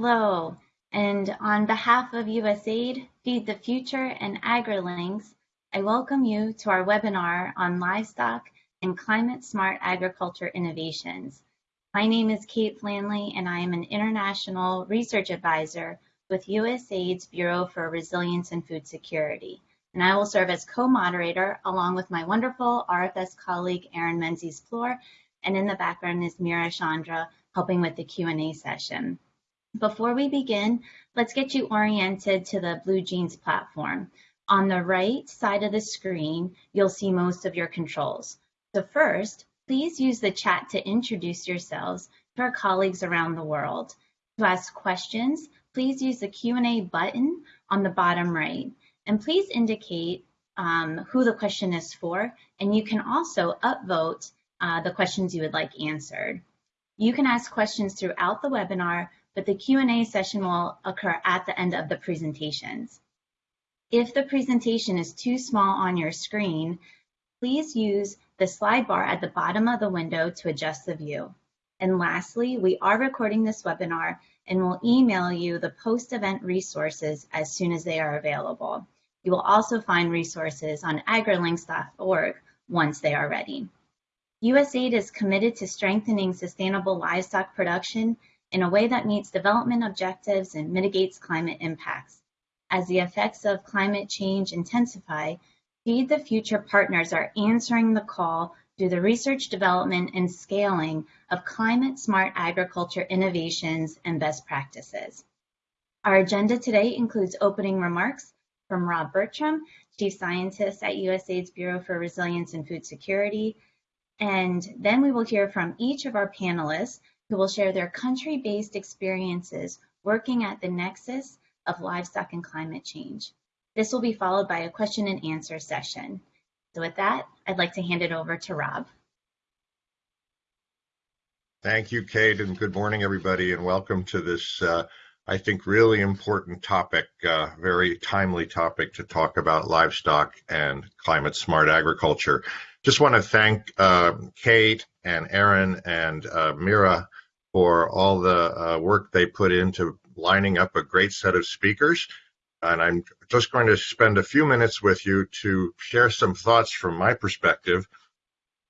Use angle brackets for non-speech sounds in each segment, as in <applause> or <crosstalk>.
Hello, and on behalf of USAID, Feed the Future, and AgriLinks, I welcome you to our webinar on livestock and climate smart agriculture innovations. My name is Kate Flanley, and I am an international research advisor with USAID's Bureau for Resilience and Food Security. And I will serve as co-moderator along with my wonderful RFS colleague, Erin Menzies-Floor, and in the background is Mira Chandra helping with the Q&A session. Before we begin, let's get you oriented to the BlueJeans platform. On the right side of the screen, you'll see most of your controls. So first, please use the chat to introduce yourselves to our colleagues around the world. To ask questions, please use the Q&A button on the bottom right. And please indicate um, who the question is for, and you can also upvote uh, the questions you would like answered. You can ask questions throughout the webinar, but the Q&A session will occur at the end of the presentations. If the presentation is too small on your screen, please use the slide bar at the bottom of the window to adjust the view. And lastly, we are recording this webinar and will email you the post-event resources as soon as they are available. You will also find resources on agrilinks.org once they are ready. USAID is committed to strengthening sustainable livestock production in a way that meets development objectives and mitigates climate impacts. As the effects of climate change intensify, Feed the Future partners are answering the call through the research development and scaling of climate smart agriculture innovations and best practices. Our agenda today includes opening remarks from Rob Bertram, Chief Scientist at USAID's Bureau for Resilience and Food Security, and then we will hear from each of our panelists who will share their country-based experiences working at the nexus of livestock and climate change. This will be followed by a question and answer session. So with that, I'd like to hand it over to Rob. Thank you, Kate, and good morning, everybody, and welcome to this, uh, I think, really important topic, uh, very timely topic to talk about livestock and climate smart agriculture. Just want to thank uh, Kate and Erin and uh, Mira for all the uh, work they put into lining up a great set of speakers. And I'm just going to spend a few minutes with you to share some thoughts from my perspective.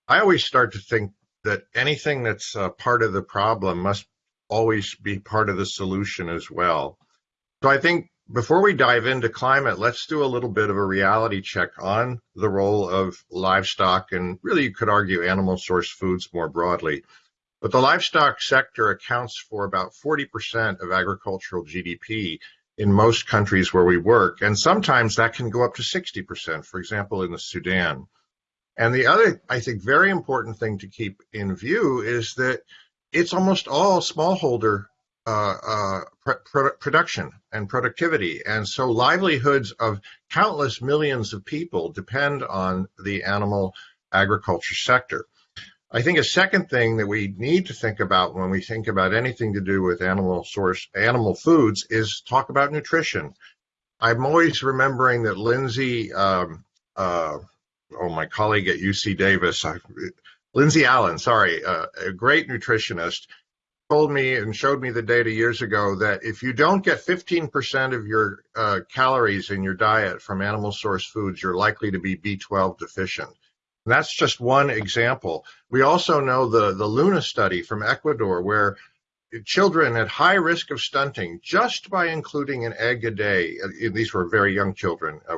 I always start to think that anything that's part of the problem must always be part of the solution as well. So I think before we dive into climate, let's do a little bit of a reality check on the role of livestock and really you could argue animal source foods more broadly. But the livestock sector accounts for about 40% of agricultural GDP in most countries where we work. And sometimes that can go up to 60%, for example, in the Sudan. And the other, I think, very important thing to keep in view is that it's almost all smallholder uh, uh, pr production and productivity. And so livelihoods of countless millions of people depend on the animal agriculture sector. I think a second thing that we need to think about when we think about anything to do with animal source, animal foods is talk about nutrition. I'm always remembering that Lindsay, um, uh, oh, my colleague at UC Davis, I, Lindsay Allen, sorry, uh, a great nutritionist, told me and showed me the data years ago that if you don't get 15% of your uh, calories in your diet from animal source foods, you're likely to be B12 deficient. That's just one example. We also know the, the Luna study from Ecuador where children at high risk of stunting just by including an egg a day, uh, these were very young children, uh,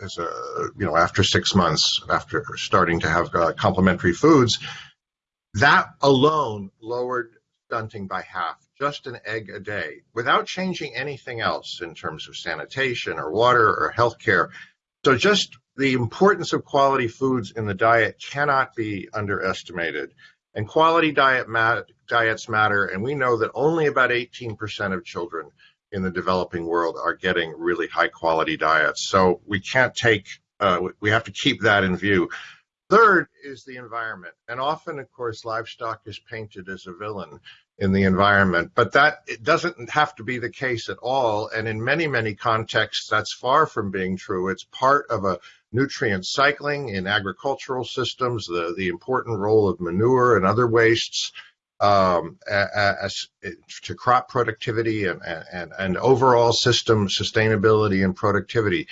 as a, you know, after six months, after starting to have uh, complementary foods, that alone lowered stunting by half, just an egg a day, without changing anything else in terms of sanitation or water or healthcare. So just the importance of quality foods in the diet cannot be underestimated. And quality diet mat diets matter, and we know that only about 18% of children in the developing world are getting really high quality diets. So we can't take, uh, we have to keep that in view. Third is the environment. And often, of course, livestock is painted as a villain in the environment, but that it doesn't have to be the case at all. And in many, many contexts, that's far from being true. It's part of a nutrient cycling in agricultural systems, the, the important role of manure and other wastes. um, as, to crop productivity and, and, and overall system sustainability and productivity.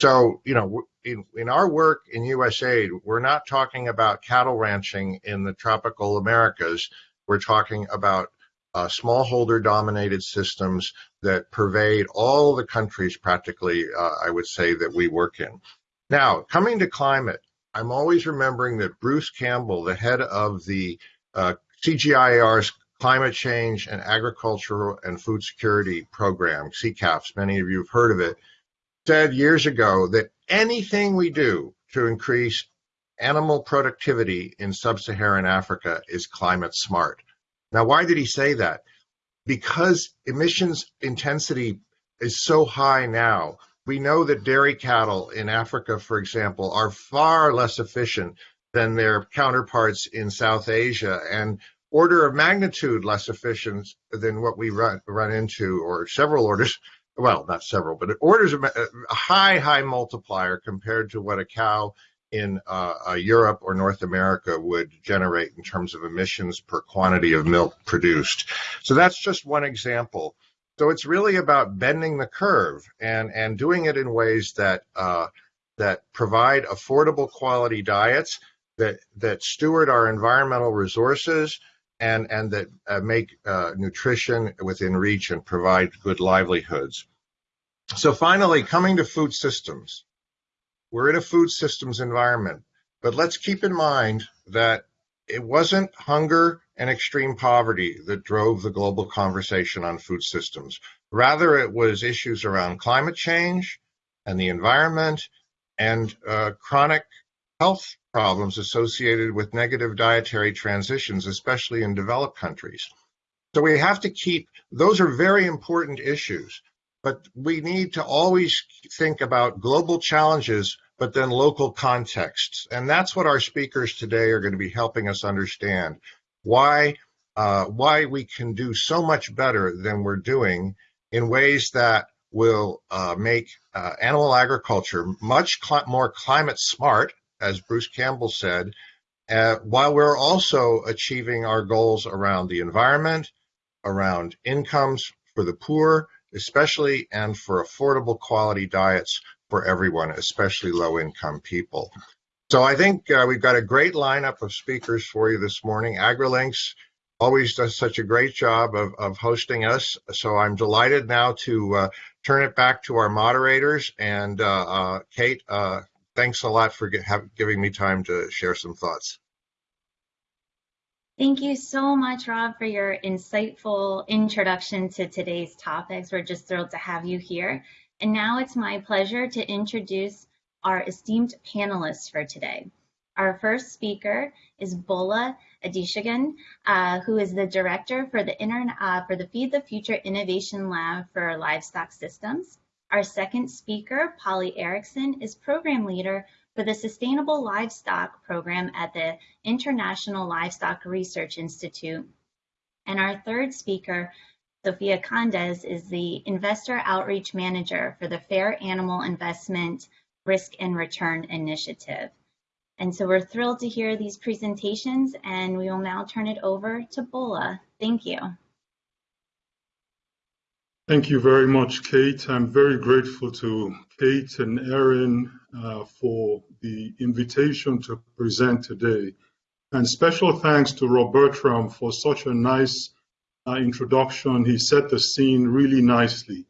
So, you know, in, in our work in USAID, we're not talking about cattle ranching in the tropical Americas. We're talking about uh, smallholder dominated systems that pervade all the countries practically, uh, I would say, that we work in. Now, coming to climate, I'm always remembering that Bruce Campbell, the head of the uh, CGIAR's Climate Change and Agricultural and Food Security Program, CCAFS, many of you have heard of it, said years ago that anything we do to increase animal productivity in sub-Saharan Africa is climate smart. Now, why did he say that? Because emissions intensity is so high now. We know that dairy cattle in Africa, for example, are far less efficient than their counterparts in South Asia and order of magnitude less efficient than what we run, run into, or several orders well, not several, but orders of a high, high multiplier compared to what a cow in uh, uh, Europe or North America would generate in terms of emissions per quantity of milk produced. So that's just one example. So it's really about bending the curve and, and doing it in ways that uh, that provide affordable quality diets that that steward our environmental resources and and that uh, make uh, nutrition within reach and provide good livelihoods. So finally, coming to food systems, we're in a food systems environment, but let's keep in mind that it wasn't hunger and extreme poverty that drove the global conversation on food systems. Rather, it was issues around climate change and the environment and uh, chronic health problems associated with negative dietary transitions, especially in developed countries. So we have to keep, those are very important issues, but we need to always think about global challenges, but then local contexts. And that's what our speakers today are going to be helping us understand why, uh, why we can do so much better than we're doing in ways that will uh, make uh, animal agriculture much cl more climate smart as Bruce Campbell said, uh, while we're also achieving our goals around the environment, around incomes for the poor, especially, and for affordable quality diets for everyone, especially low income people. So I think uh, we've got a great lineup of speakers for you this morning. AgriLinks always does such a great job of, of hosting us. So I'm delighted now to uh, turn it back to our moderators. And uh, uh Kate, uh, thanks a lot for giving me time to share some thoughts. Thank you so much, Rob, for your insightful introduction to today's topics. We're just thrilled to have you here. And now it's my pleasure to introduce our esteemed panelists for today. Our first speaker is Bola Adesogan, uh, who is the director for the, uh, for the Feed the Future Innovation Lab for Livestock Systems. Our second speaker, Polly Ericksen, is program leader for the Sustainable Livestock Program at the International Livestock Research Institute. And our third speaker, Sophia Condes, is the Investor Outreach Manager for the Fair Animal Investment Risk and Return Initiative. And so we're thrilled to hear these presentations and we will now turn it over to Bola. Thank you. Thank you very much, Kate. I'm very grateful to Kate and Erin uh, for the invitation to present today. And special thanks to Rob Bertram for such a nice introduction. He set the scene really nicely.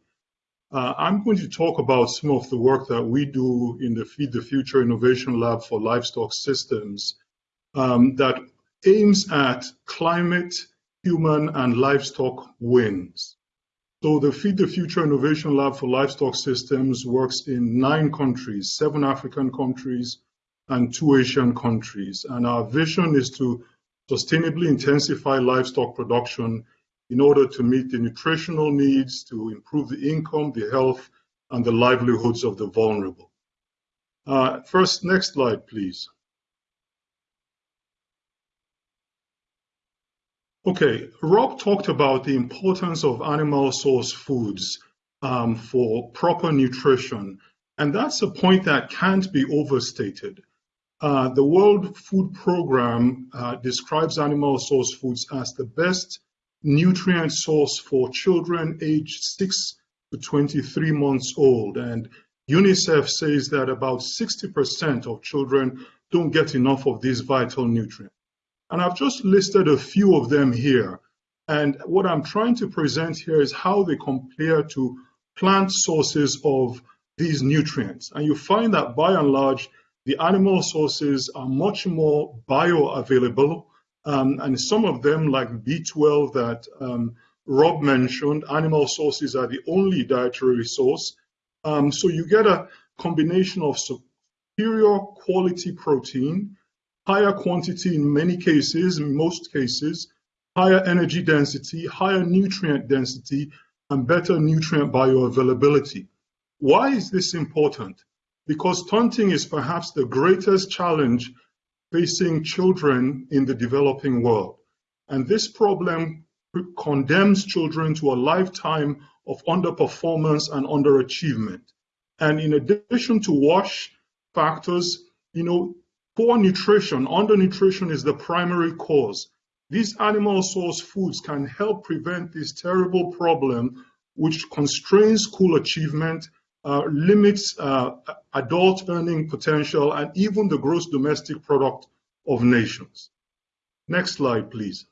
Uh, I'm going to talk about some of the work that we do in the Feed the Future Innovation Lab for Livestock Systems um, that aims at climate, human, and livestock wins. So the Feed the Future Innovation Lab for Livestock Systems works in nine countries, seven African countries and two Asian countries. And our vision is to sustainably intensify livestock production in order to meet the nutritional needs, to improve the income, the health, and the livelihoods of the vulnerable. Uh, first, next slide, please. Okay, Rob talked about the importance of animal source foods um, for proper nutrition, and that's a point that can't be overstated. uh, the World Food Program uh, describes animal source foods as the best nutrient source for children aged 6 to 23 months old. And UNICEF says that about 60% of children don't get enough of these vital nutrients. And I've just listed a few of them here. And what I'm trying to present here is how they compare to plant sources of these nutrients. And you find that by and large, the animal sources are much more bioavailable. Um, and some of them, like B12 that um, Rob mentioned, animal sources are the only dietary source. Um, so you get a combination of superior quality protein, higher quantity in many cases, in most cases, higher energy density, higher nutrient density, and better nutrient bioavailability. Why is this important? Because stunting is perhaps the greatest challenge facing children in the developing world. And this problem condemns children to a lifetime of underperformance and underachievement. And in addition to wash factors, you know, poor nutrition, undernutrition is the primary cause. These animal source foods can help prevent this terrible problem, which constrains school achievement, uh, limits uh, adult earning potential, and even the gross domestic product of nations. Next slide, please.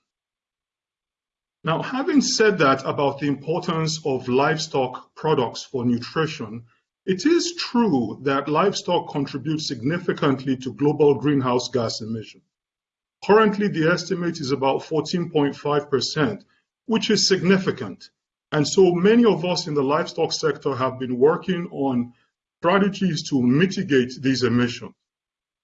Now, having said that about the importance of livestock products for nutrition, it is true that livestock contribute significantly to global greenhouse gas emission. Currently, the estimate is about 14.5%, which is significant. And so many of us in the livestock sector have been working on strategies to mitigate these emissions.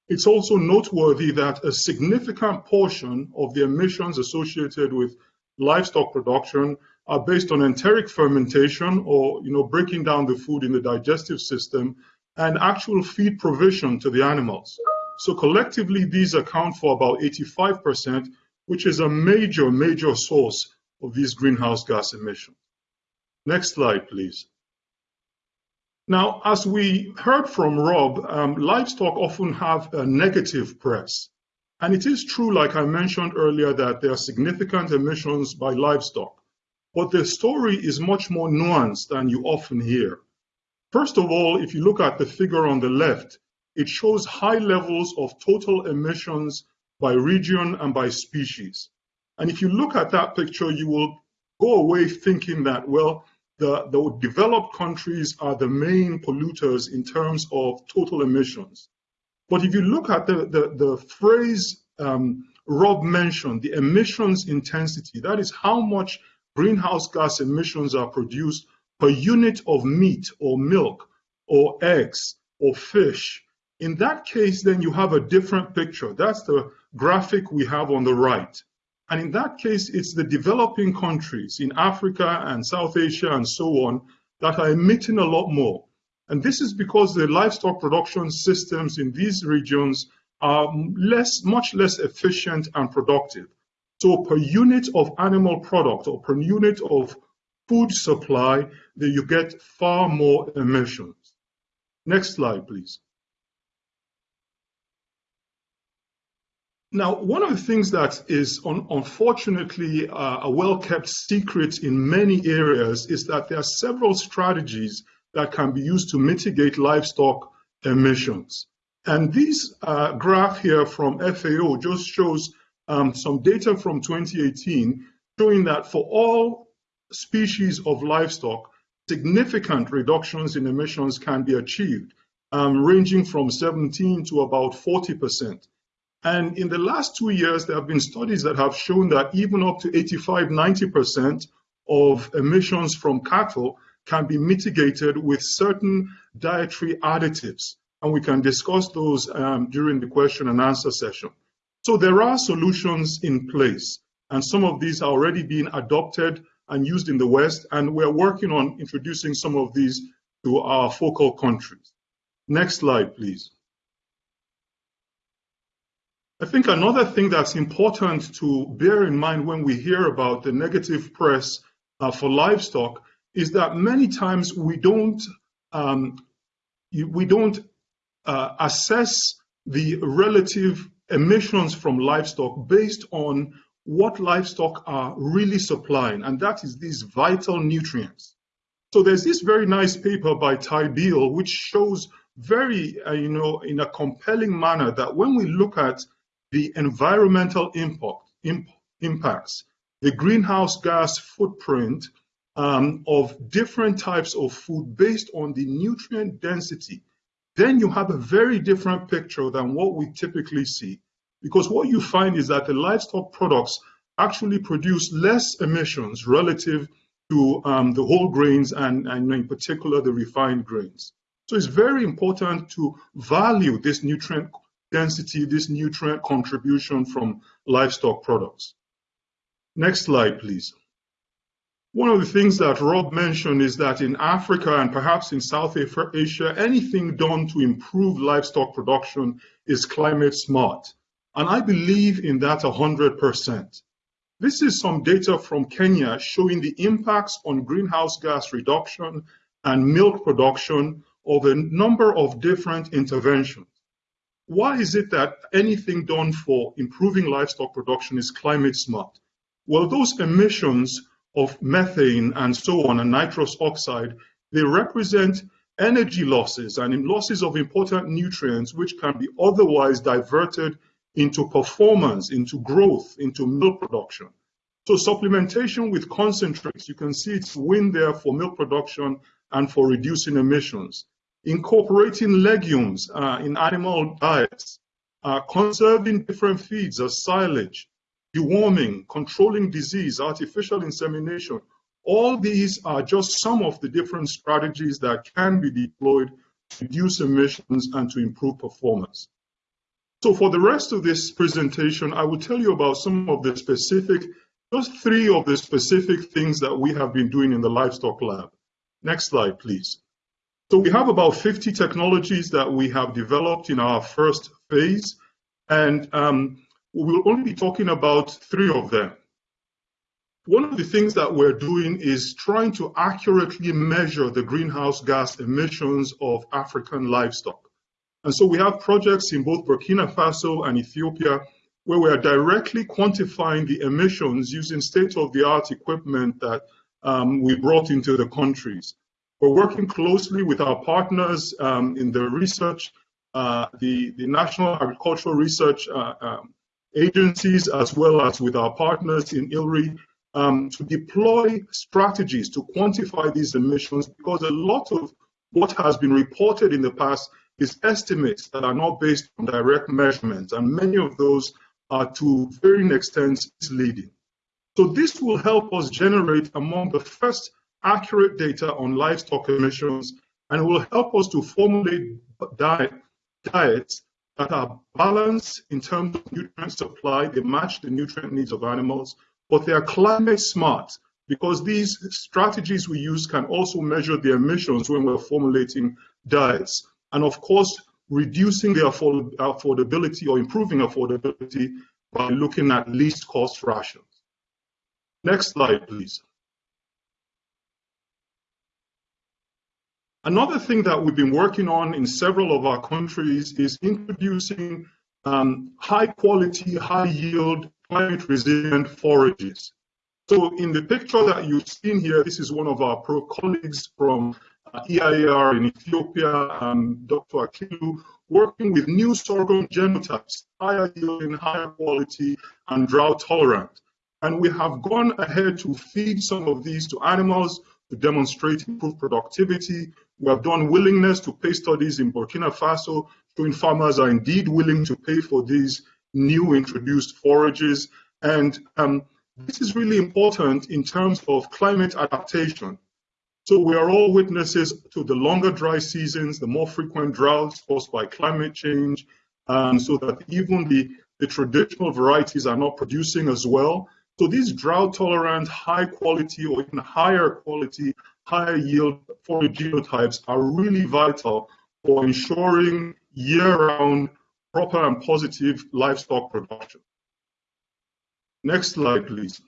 It's also noteworthy that a significant portion of the emissions associated with livestock production are based on enteric fermentation or you know breaking down the food in the digestive system and actual feed provision to the animals. So collectively, these account for about 85%, which is a major, major source of these greenhouse gas emissions. Next slide, please. Now, as we heard from Rob, um, livestock often have a negative press. And it is true, like I mentioned earlier, that there are significant emissions by livestock. But the story is much more nuanced than you often hear. First of all, if you look at the figure on the left, it shows high levels of total emissions by region and by species. And if you look at that picture, you will go away thinking that, well, the, the developed countries are the main polluters in terms of total emissions. But if you look at the, the, the phrase um, Rob mentioned, the emissions intensity, that is how much greenhouse gas emissions are produced per unit of meat or milk or eggs or fish in that case, then you have a different picture. That's the graphic we have on the right. And in that case, it's the developing countries in Africa and South Asia and so on that are emitting a lot more. And this is because the livestock production systems in these regions are less, much less efficient and productive. So per unit of animal product or per unit of food supply, you get far more emissions. Next slide, please. Now, one of the things that is un unfortunately uh, a well-kept secret in many areas is that there are several strategies that can be used to mitigate livestock emissions. And this uh, graph here from FAO just shows um, some data from 2018 showing that for all species of livestock, significant reductions in emissions can be achieved, um, ranging from 17 to about 40 percent. And in the last two years, there have been studies that have shown that even up to 85, 90% of emissions from cattle can be mitigated with certain dietary additives. And we can discuss those um, during the question and answer session. So there are solutions in place, and some of these are already being adopted and used in the West, and we're working on introducing some of these to our focal countries. Next slide, please. I think another thing that's important to bear in mind when we hear about the negative press uh, for livestock is that many times we don't um, we don't uh, assess the relative emissions from livestock based on what livestock are really supplying, and that is these vital nutrients. So there's this very nice paper by Ty Beal, which shows very, uh, you know, in a compelling manner that when we look at the environmental impact, imp impacts, the greenhouse gas footprint um, of different types of food based on the nutrient density, then you have a very different picture than what we typically see. Because what you find is that the livestock products actually produce less emissions relative to um, the whole grains and, and in particular the refined grains. So it's very important to value this nutrient density, this nutrient contribution from livestock products. Next slide, please. One of the things that Rob mentioned is that in Africa and perhaps in South Asia, anything done to improve livestock production is climate smart. And I believe in that 100%. This is some data from Kenya showing the impacts on greenhouse gas reduction and milk production of a number of different interventions. Why is it that anything done for improving livestock production is climate smart? Well, those emissions of methane and so on and nitrous oxide, they represent energy losses and losses of important nutrients which can be otherwise diverted into performance, into growth, into milk production. So supplementation with concentrates, you can see it's win there for milk production and for reducing emissions. Incorporating legumes uh, in animal diets, uh, conserving different feeds as silage, deworming, controlling disease, artificial insemination. All these are just some of the different strategies that can be deployed to reduce emissions and to improve performance. So for the rest of this presentation, I will tell you about some of the specific, just three of the specific things that we have been doing in the livestock lab. Next slide, please. So we have about 50 technologies that we have developed in our first phase, and um, we'll only be talking about three of them. One of the things that we're doing is trying to accurately measure the greenhouse gas emissions of African livestock. And so we have projects in both Burkina Faso and Ethiopia where we are directly quantifying the emissions using state-of-the-art equipment that um, we brought into the countries. We're working closely with our partners um, in the research, uh, the, the National Agricultural Research uh, um, agencies, as well as with our partners in ILRI, um, to deploy strategies to quantify these emissions because a lot of what has been reported in the past is estimates that are not based on direct measurements, and many of those are to varying extents misleading. So this will help us generate among the first accurate data on livestock emissions and will help us to formulate diet, diets that are balanced in terms of nutrient supply, they match the nutrient needs of animals, but they are climate smart because these strategies we use can also measure the emissions when we're formulating diets and of course, reducing the afford affordability or improving affordability by looking at least cost rations. Next slide, please. Another thing that we've been working on in several of our countries is introducing um, high quality, high yield, climate resilient forages. So in the picture that you've seen here, this is one of our pro colleagues from uh, EIAR in Ethiopia, and Dr. Aklilu, working with new sorghum genotypes, higher yielding, higher quality, and drought tolerant. And we have gone ahead to feed some of these to animals to demonstrate improved productivity. We have done willingness to pay studies in Burkina Faso, showing farmers are indeed willing to pay for these new introduced forages. And um, this is really important in terms of climate adaptation. So we are all witnesses to the longer dry seasons, the more frequent droughts caused by climate change, um, so that even the, the traditional varieties are not producing as well. So these drought tolerant, high quality or even higher quality, higher yield forage genotypes are really vital for ensuring year-round proper and positive livestock production. Next slide, please.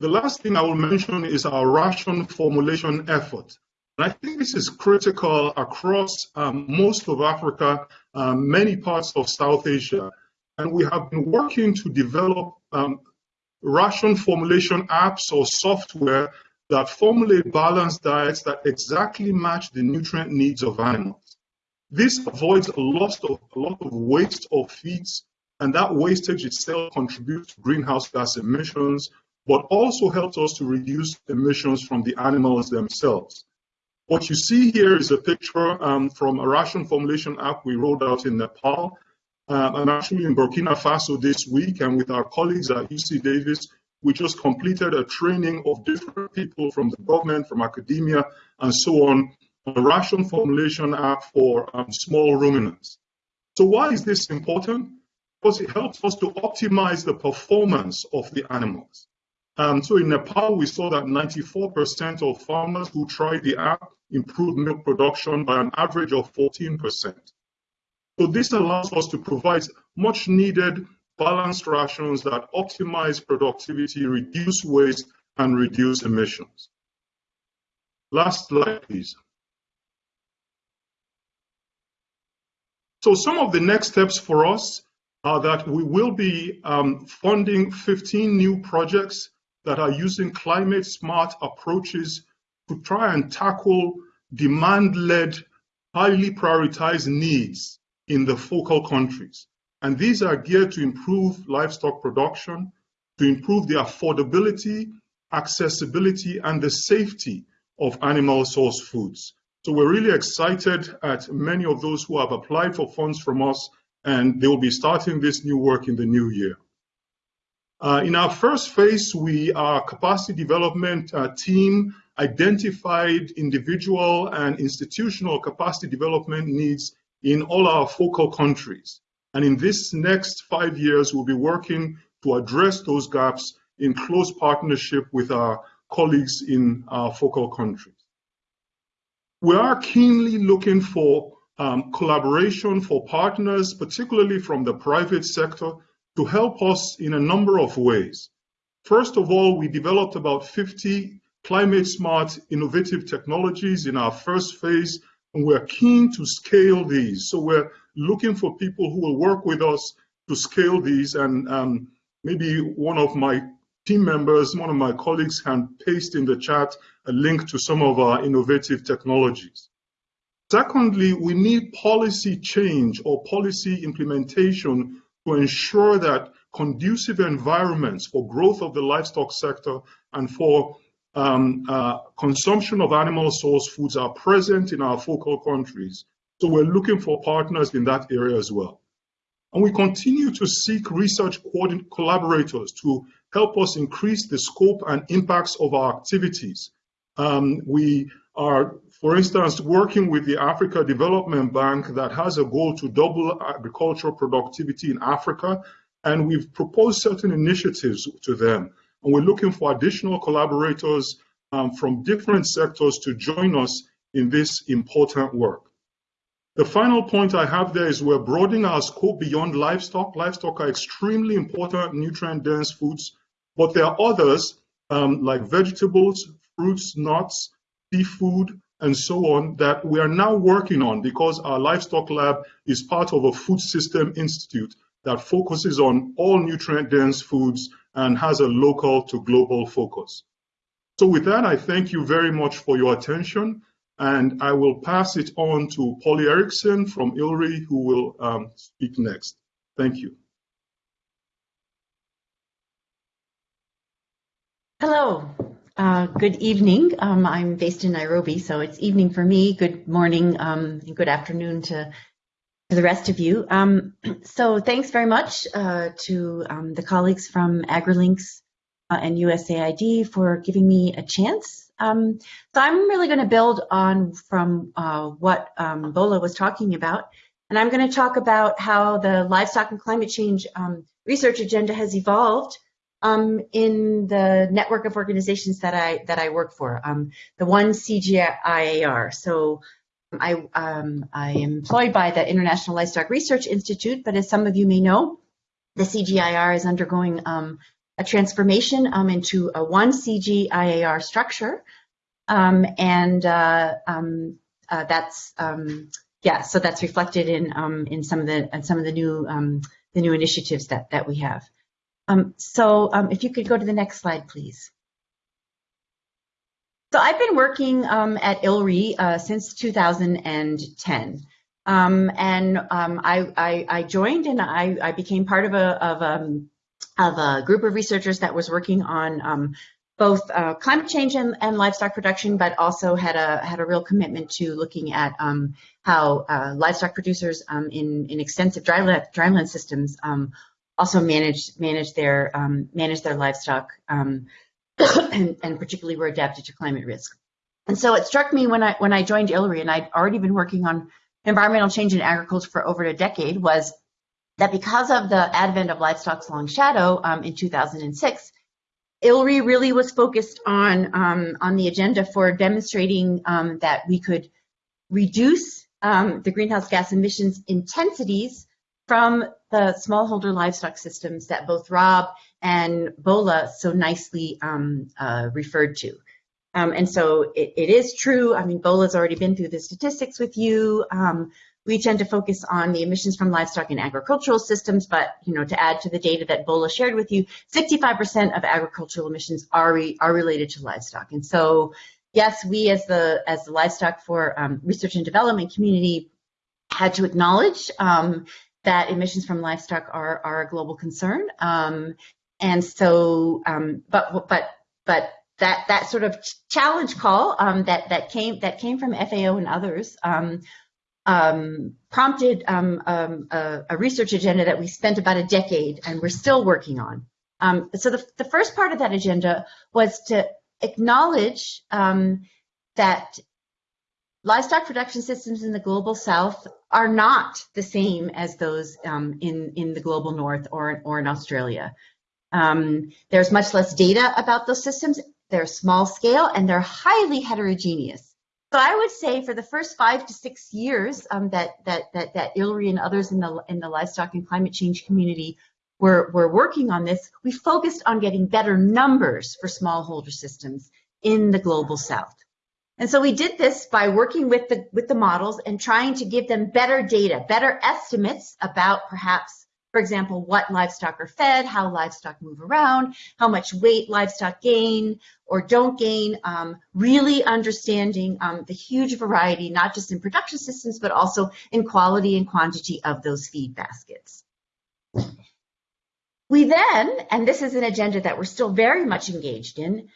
The last thing I will mention is our ration formulation effort. And I think this is critical across um, most of Africa, um, many parts of South Asia. And we have been working to develop um, ration formulation apps or software that formulate balanced diets that exactly match the nutrient needs of animals. This avoids a lot of, a lot of waste of feeds, and that wastage itself contributes to greenhouse gas emissions, but also helps us to reduce emissions from the animals themselves. What you see here is a picture um, from a ration formulation app we rolled out in Nepal. Um, I'm actually in Burkina Faso this week, and with our colleagues at UC Davis, we just completed a training of different people from the government, from academia, and so on, a ration formulation app for um, small ruminants. So why is this important? Because it helps us to optimize the performance of the animals. Um, so in Nepal, we saw that 94% of farmers who tried the app improved milk production by an average of 14%. So this allows us to provide much needed balanced rations that optimize productivity, reduce waste, and reduce emissions. Last slide, please. So some of the next steps for us are that we will be um, funding 15 new projects that are using climate smart approaches to try and tackle demand-led, highly prioritized needs in the focal countries. And these are geared to improve livestock production, to improve the affordability, accessibility, and the safety of animal source foods. So we're really excited at many of those who have applied for funds from us, and they will be starting this new work in the new year. Uh, in our first phase, we, our capacity development uh, team identified individual and institutional capacity development needs in all our focal countries. And in this next five years, we'll be working to address those gaps in close partnership with our colleagues in our focal countries. We are keenly looking for um, collaboration for partners, particularly from the private sector, to help us in a number of ways. First of all, we developed about 50 climate smart innovative technologies in our first phase, and we're keen to scale these. So we're looking for people who will work with us to scale these, and um, maybe one of my team members, one of my colleagues can paste in the chat a link to some of our innovative technologies. Secondly, we need policy change or policy implementation to ensure that conducive environments for growth of the livestock sector and for um, uh, consumption of animal source foods are present in our focal countries. So we're looking for partners in that area as well. And we continue to seek research collaborators to help us increase the scope and impacts of our activities. Um, we are, for instance, working with the Africa Development Bank that has a goal to double agricultural productivity in Africa, and we've proposed certain initiatives to them. And we're looking for additional collaborators um, from different sectors to join us in this important work. The final point I have there is we're broadening our scope beyond livestock. Livestock are extremely important nutrient-dense foods, but there are others um, like vegetables, fruits, nuts, seafood, and so on that we are now working on because our livestock lab is part of a food system institute that focuses on all nutrient dense foods and has a local to global focus. So with that, I thank you very much for your attention and I will pass it on to Polly Ericksen from ILRI who will um, speak next. Thank you. Hello, uh, good evening. Um, I'm based in Nairobi, so it's evening for me. Good morning um, and good afternoon to, to the rest of you. Um, <clears throat> so thanks very much uh, to um, the colleagues from AgriLinks uh, and USAID for giving me a chance. Um, so I'm really going to build on from uh, what um, Bola was talking about, and I'm going to talk about how the livestock and climate change research agenda has evolved um, in the network of organizations that I that I work for, um, the one CGIAR. So I um, I am employed by the International Livestock Research Institute, but as some of you may know, the CGIAR is undergoing um, a transformation um, into a one CGIAR structure. Um, and uh, um, uh, that's um, yeah, so that's reflected in in some of the some of the new the new initiatives that that we have. So if you could go to the next slide, please. So I've been working um, at ILRI uh, since 2010. Um, and um, I, I, I, joined and I, I, became part of a, of, um, of a group of researchers that was working on um, both uh, climate change and, and, livestock production, but also had a had a real commitment to looking at um, how uh, livestock producers in in extensive dryland dryland systems also manage manage their manage their livestock <coughs> and, particularly were adapted to climate risk. And so it struck me when I when I joined ILRI, and I'd already been working on environmental change in agriculture for over a decade, was that because of the advent of livestock's long shadow um, in 2006 ILRI really was focused on, um, on the agenda for demonstrating um, that we could reduce um, the greenhouse gas emissions intensities from the smallholder livestock systems that both Rob and Bola so nicely um, uh, referred to. Um, and so it, it is true, I mean, Bola's already been through the statistics with you. Um, we tend to focus on the emissions from livestock and agricultural systems, but you know, to add to the data that Bola shared with you, 65% of agricultural emissions are re, are related to livestock. And so, yes, we as the as the livestock for um, research and development community had to acknowledge um, that emissions from livestock are are a global concern. Um, and so, um, but but but that that sort of challenge call um, that that came that came from FAO and others um, um, prompted um, um, a, a, research agenda that we spent about a decade and we're still working on. So the, the, first part of that agenda was to acknowledge that livestock production systems in the global south are not the same as those um, in, in the global north or, or in Australia. Um, there's much less data about those systems. They're small scale and they're highly heterogeneous. So I would say for the first five to six years um, that that that that ILRI and others in the in the livestock and climate change community were were working on this, we focused on getting better numbers for smallholder systems in the global south. And so we did this by working with the with the models and trying to give them better data, better estimates about perhaps for example, what livestock are fed, how livestock move around, how much weight livestock gain or don't gain, um, really understanding um, the huge variety, not just in production systems, but also in quality and quantity of those feed baskets. We then, and this is an agenda that we're still very much engaged in,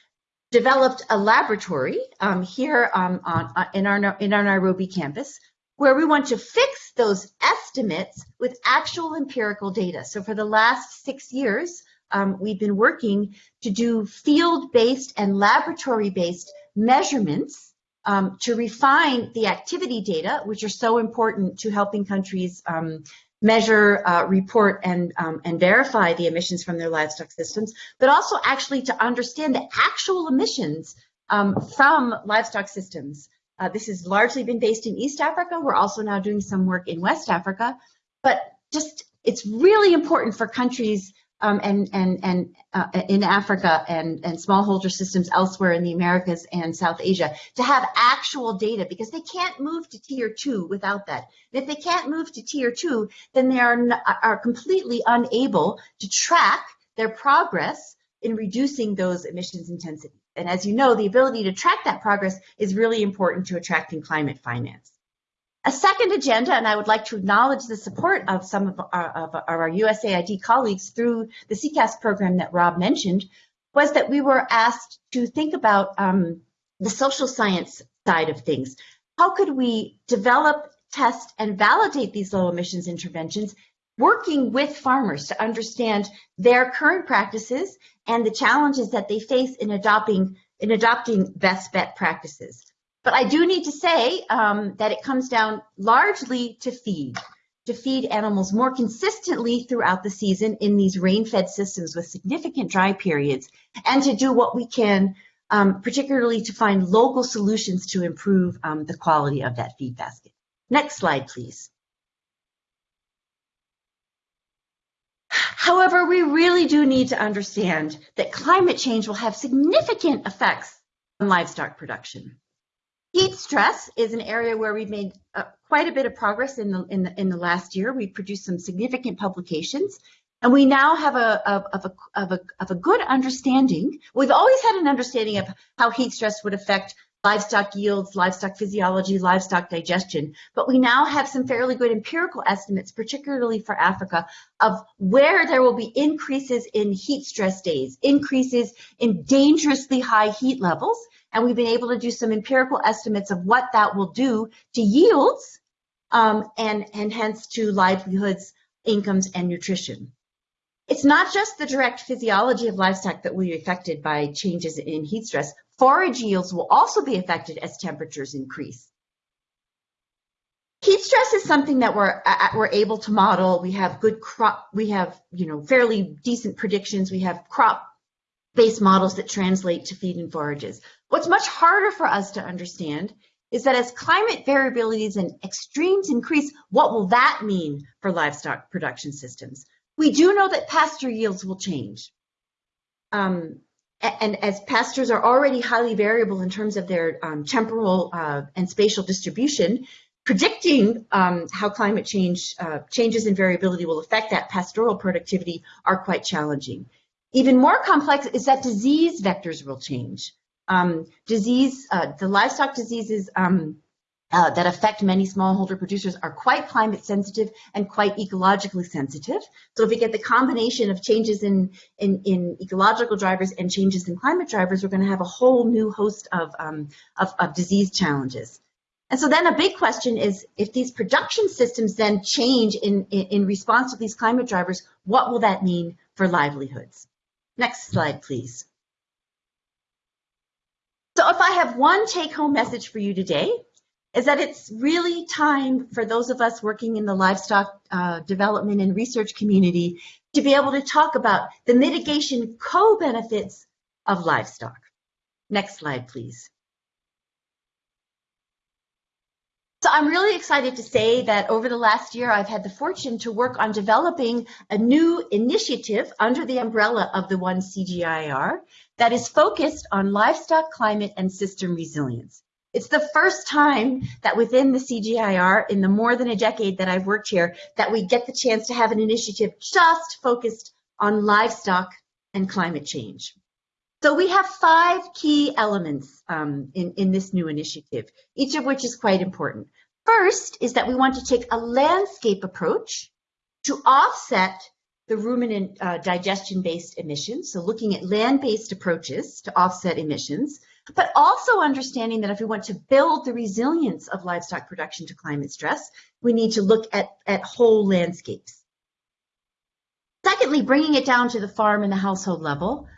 developed a laboratory um, here um, on, uh, in, our, in our Nairobi campus where we want to fix those estimates with actual empirical data. So for the last six years, um, we've been working to do field-based and laboratory-based measurements um, to refine the activity data, which are so important to helping countries um, measure, uh, report, and, um, and verify the emissions from their livestock systems, but also actually to understand the actual emissions um, from livestock systems uh, this has largely been based in East Africa. We're also now doing some work in West Africa, but just it's really important for countries um, and and and uh, in Africa and and smallholder systems elsewhere in the Americas and South Asia to have actual data because they can't move to tier two without that. And if they can't move to tier two, then they are are completely unable to track their progress in reducing those emissions intensity. And as you know, the ability to track that progress is really important to attracting climate finance. A second agenda, and I would like to acknowledge the support of some of our, of our USAID colleagues through the CCAFS program that Rob mentioned, was that we were asked to think about um, the social science side of things. How could we develop, test, and validate these low emissions interventions working with farmers to understand their current practices and the challenges that they face in adopting in adopting best bet practices. But I do need to say um, that it comes down largely to feed, to feed animals more consistently throughout the season in these rain-fed systems with significant dry periods, and to do what we can, um, particularly to find local solutions to improve um, the quality of that feed basket. Next slide, please. However, we really do need to understand that climate change will have significant effects on livestock production. Heat stress is an area where we've made uh, quite a bit of progress in the, in the, in the last year. We've produced some significant publications and we now have a, of, of, a, of, a, of a good understanding. We've always had an understanding of how heat stress would affect livestock yields, livestock physiology, livestock digestion. But we now have some fairly good empirical estimates, particularly for Africa, of where there will be increases in heat stress days, increases in dangerously high heat levels. And we've been able to do some empirical estimates of what that will do to yields um, and, and hence to livelihoods, incomes, and nutrition. It's not just the direct physiology of livestock that will be affected by changes in heat stress. Forage yields will also be affected as temperatures increase. Heat stress is something that we're we're able to model. We have good crop. We have you know fairly decent predictions. We have crop based models that translate to feed and forages. What's much harder for us to understand is that as climate variabilities and extremes increase, what will that mean for livestock production systems? We do know that pasture yields will change. Um, and as pastures are already highly variable in terms of their um, temporal uh, and spatial distribution, predicting um, how climate change uh, changes in variability will affect that pastoral productivity are quite challenging. Even more complex is that disease vectors will change. Um, disease, uh, the livestock diseases um, uh, that affect many smallholder producers are quite climate sensitive and quite ecologically sensitive. So if we get the combination of changes in, in, in ecological drivers and changes in climate drivers, we're going to have a whole new host of, um, of, of disease challenges. And so then a big question is, if these production systems then change in, in, in response to these climate drivers, what will that mean for livelihoods? Next slide, please. So if I have one take-home message for you today, is that it's really time for those of us working in the livestock uh, development and research community to be able to talk about the mitigation co-benefits of livestock. Next slide, please. So I'm really excited to say that over the last year, I've had the fortune to work on developing a new initiative under the umbrella of the One CGIAR that is focused on livestock climate and system resilience. It's the first time that within the CGIAR, in the more than a decade that I've worked here, that we get the chance to have an initiative just focused on livestock and climate change. So we have five key elements um, in, in this new initiative, each of which is quite important. First is that we want to take a landscape approach to offset the ruminant uh, digestion-based emissions, so looking at land-based approaches to offset emissions, but also understanding that if we want to build the resilience of livestock production to climate stress, we need to look at, at whole landscapes. Secondly, bringing it down to the farm and the household level,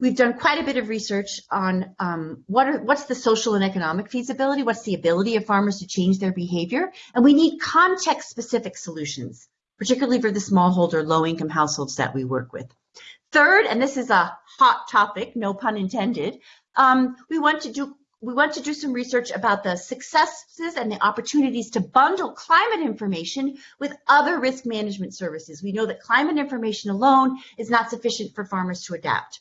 we've done quite a bit of research on um, what are, what's the social and economic feasibility, what's the ability of farmers to change their behavior, and we need context-specific solutions, particularly for the smallholder, low-income households that we work with. Third, and this is a hot topic, no pun intended, um, we want to do we want to do some research about the successes and the opportunities to bundle climate information with other risk management services. We know that climate information alone is not sufficient for farmers to adapt.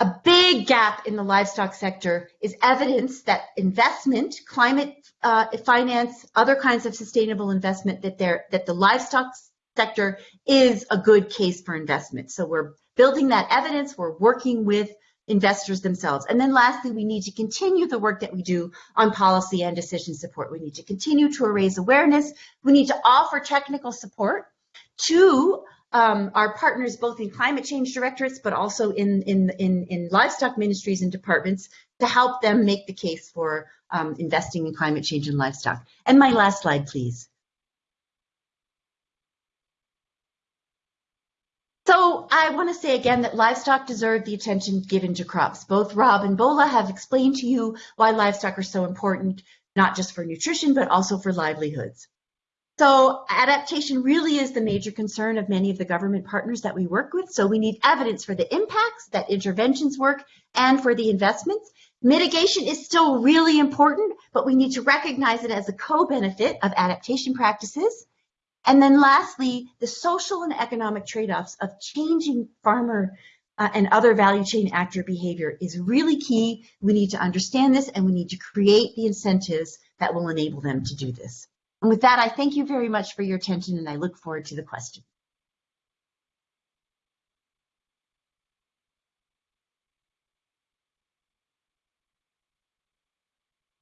A big gap in the livestock sector is evidence that investment, climate uh, finance, other kinds of sustainable investment, that, that the livestock sector is a good case for investment. So we're building that evidence, we're working with investors themselves. And then lastly, we need to continue the work that we do on policy and decision support. We need to continue to raise awareness. We need to offer technical support to um, our partners, both in climate change directorates, but also in, in, in, in livestock ministries and departments to help them make the case for um, investing in climate change and livestock. And my last slide, please. So I want to say again that livestock deserve the attention given to crops. Both Rob and Bola have explained to you why livestock are so important, not just for nutrition, but also for livelihoods. So adaptation really is the major concern of many of the government partners that we work with. So we need evidence for the impacts that interventions work and for the investments. Mitigation is still really important, but we need to recognize it as a co-benefit of adaptation practices. And then lastly, the social and economic trade-offs of changing farmer uh, and other value chain actor behavior is really key. We need to understand this and we need to create the incentives that will enable them to do this. And with that, I thank you very much for your attention and I look forward to the question.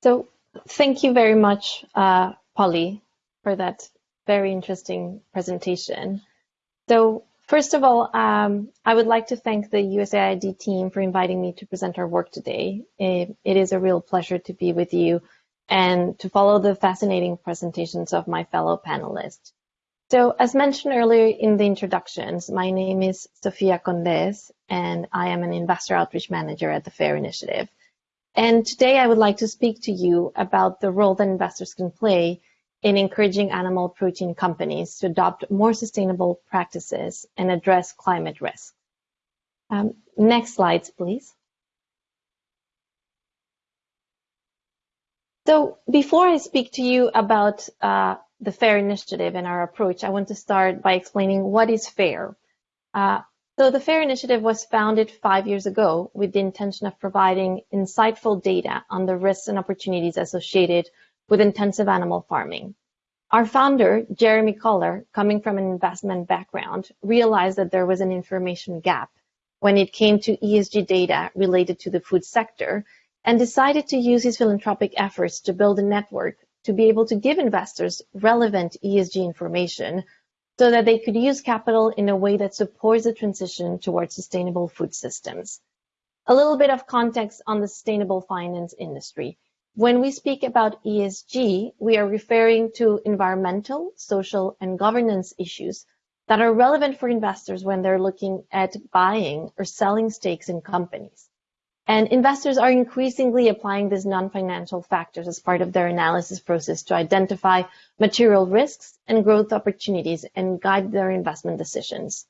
So thank you very much, uh, Polly, for that very interesting presentation. So first of all, um, I would like to thank the USAID team for inviting me to present our work today. it, it is a real pleasure to be with you and to follow the fascinating presentations of my fellow panelists. So as mentioned earlier in the introductions, my name is Sofia Condes, and I am an investor outreach manager at the FAIRR Initiative. And today I would like to speak to you about the role that investors can play in encouraging animal protein companies to adopt more sustainable practices and address climate risk. Um, next slides, please. So before I speak to you about uh, the FAIRR initiative and our approach, I want to start by explaining what is FAIRR. Uh, so the FAIRR initiative was founded five years ago with the intention of providing insightful data on the risks and opportunities associated with intensive animal farming. Our founder, Jeremy Coller, coming from an investment background, realized that there was an information gap when it came to ESG data related to the food sector and decided to use his philanthropic efforts to build a network to be able to give investors relevant ESG information so that they could use capital in a way that supports the transition towards sustainable food systems. A little bit of context on the sustainable finance industry. When we speak about ESG, we are referring to environmental, social, and governance issues that are relevant for investors when they're looking at buying or selling stakes in companies. And investors are increasingly applying these non-financial factors as part of their analysis process to identify material risks and growth opportunities and guide their investment decisions.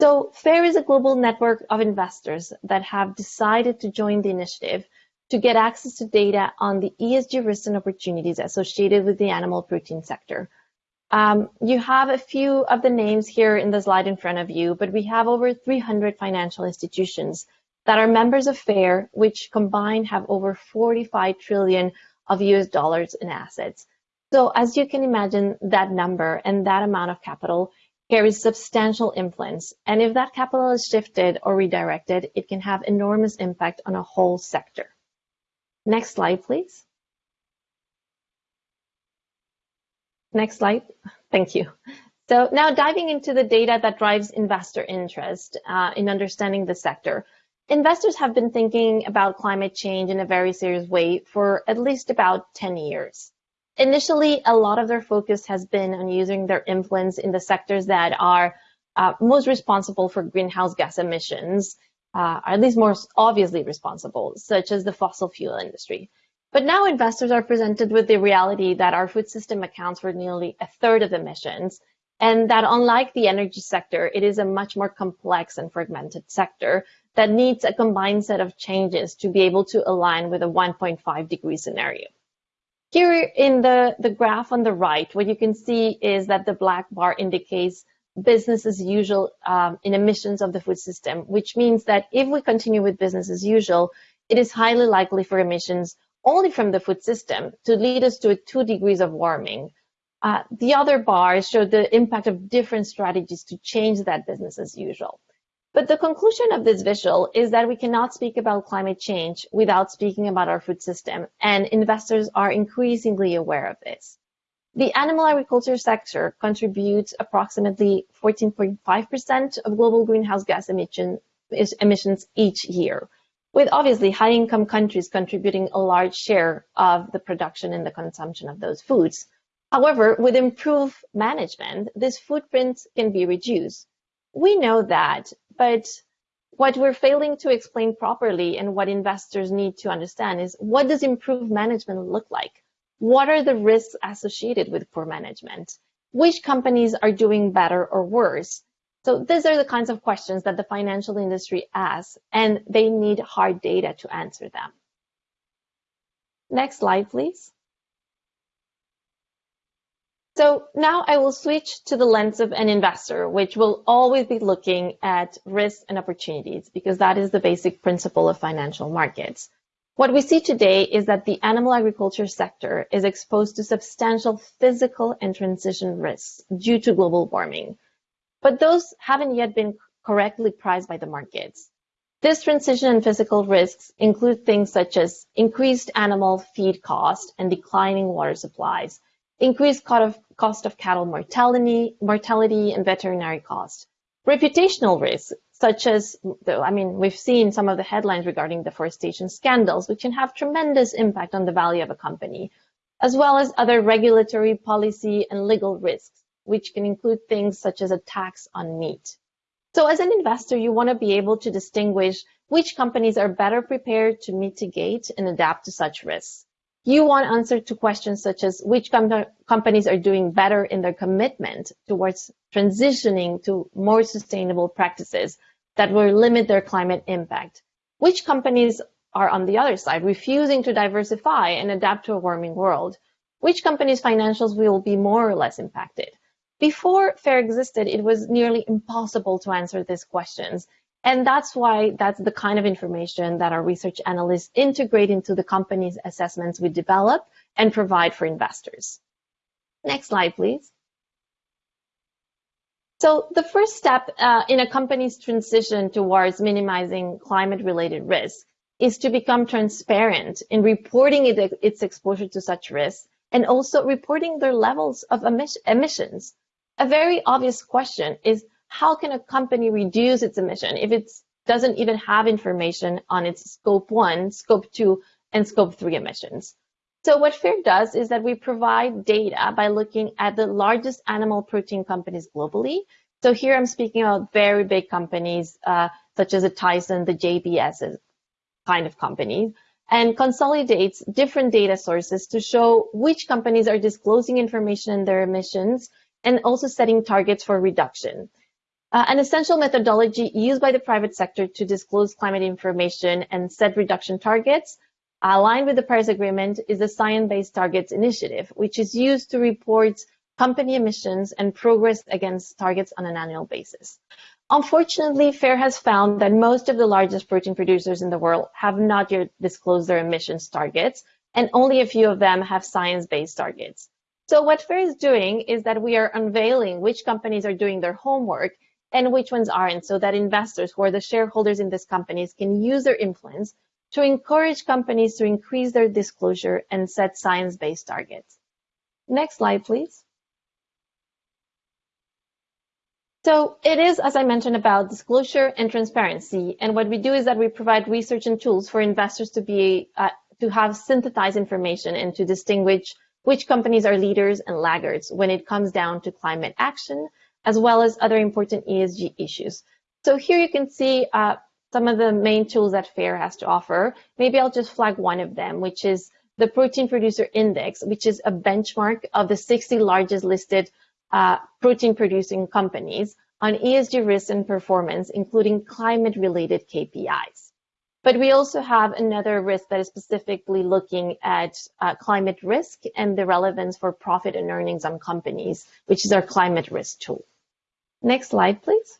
So FAIRR is a global network of investors that have decided to join the initiative to get access to data on the ESG risks and opportunities associated with the animal protein sector. Um, you have a few of the names here in the slide in front of you, but we have over 300 financial institutions that are members of FAIRR, which combined have over 45 trillion of US dollars in assets. So as you can imagine, that number and that amount of capital carries substantial influence. And if that capital is shifted or redirected, it can have enormous impact on a whole sector. Next slide, please. Next slide. Thank you. So now diving into the data that drives investor interest uh, in understanding the sector investors have been thinking about climate change in a very serious way for at least about 10 years. Initially, a lot of their focus has been on using their influence in the sectors that are uh, most responsible for greenhouse gas emissions, uh, or at least more obviously responsible, such as the fossil fuel industry. But now investors are presented with the reality that our food system accounts for nearly a third of emissions, and that unlike the energy sector, it is a much more complex and fragmented sector that needs a combined set of changes to be able to align with a 1.5 degree scenario. Here in the, the graph on the right, what you can see is that the black bar indicates business as usual um, in emissions of the food system, which means that if we continue with business as usual, it is highly likely for emissions only from the food system to lead us to two degrees of warming. Uh, the other bars show the impact of different strategies to change that business as usual. But the conclusion of this visual is that we cannot speak about climate change without speaking about our food system, and investors are increasingly aware of this. The animal agriculture sector contributes approximately 14.5% of global greenhouse gas emission, emissions each year, with obviously high-income countries contributing a large share of the production and the consumption of those foods. However, with improved management, this footprint can be reduced. We know that but what we're failing to explain properly and what investors need to understand is what does improved management look like? What are the risks associated with poor management? Which companies are doing better or worse? So these are the kinds of questions that the financial industry asks, and they need hard data to answer them. Next slide, please. So now I will switch to the lens of an investor, which will always be looking at risks and opportunities because that is the basic principle of financial markets. What we see today is that the animal agriculture sector is exposed to substantial physical and transition risks due to global warming, but those haven't yet been correctly priced by the markets. This transition and physical risks include things such as increased animal feed cost and declining water supplies, increased cost of cattle mortality, mortality and veterinary costs. Reputational risks, such as, I mean, we've seen some of the headlines regarding deforestation scandals, which can have tremendous impact on the value of a company, as well as other regulatory policy and legal risks, which can include things such as a tax on meat. So as an investor, you want to be able to distinguish which companies are better prepared to mitigate and adapt to such risks. You want answers to questions such as which com companies are doing better in their commitment towards transitioning to more sustainable practices that will limit their climate impact. Which companies are on the other side, refusing to diversify and adapt to a warming world? Which companies' financials will be more or less impacted? Before FAIRR existed, it was nearly impossible to answer these questions. And that's why that's the kind of information that our research analysts integrate into the company's assessments we develop and provide for investors. Next slide, please. So the first step uh, in a company's transition towards minimizing climate-related risks is to become transparent in reporting it, its exposure to such risks and also reporting their levels of emissions. A very obvious question is how can a company reduce its emission if it doesn't even have information on its scope one, scope two, and scope three emissions? So what FAIRR does is that we provide data by looking at the largest animal protein companies globally. So here I'm speaking about very big companies uh, such as a Tyson, the JBS kind of companies, and consolidates different data sources to show which companies are disclosing information in their emissions and also setting targets for reduction. Uh, an essential methodology used by the private sector to disclose climate information and set reduction targets aligned with the Paris Agreement is the Science-Based Targets Initiative, which is used to report company emissions and progress against targets on an annual basis. Unfortunately, FAIRR has found that most of the largest protein producers in the world have not yet disclosed their emissions targets, and only a few of them have science-based targets. So what FAIRR is doing is that we are unveiling which companies are doing their homework and which ones aren't, so that investors who are the shareholders in these companies can use their influence to encourage companies to increase their disclosure and set science-based targets. Next slide, please. So it is, as I mentioned, about disclosure and transparency. And what we do is that we provide research and tools for investors to be uh, to have synthesized information and to distinguish which companies are leaders and laggards when it comes down to climate action, as well as other important ESG issues. So here you can see uh, some of the main tools that FAIRR has to offer. Maybe I'll just flag one of them, which is the Protein Producer Index, which is a benchmark of the 60 largest listed uh, protein producing companies on ESG risk and performance, including climate related KPIs. But we also have another risk that is specifically looking at uh, climate risk and the relevance for profit and earnings on companies, which is our climate risk tool. Next slide, please.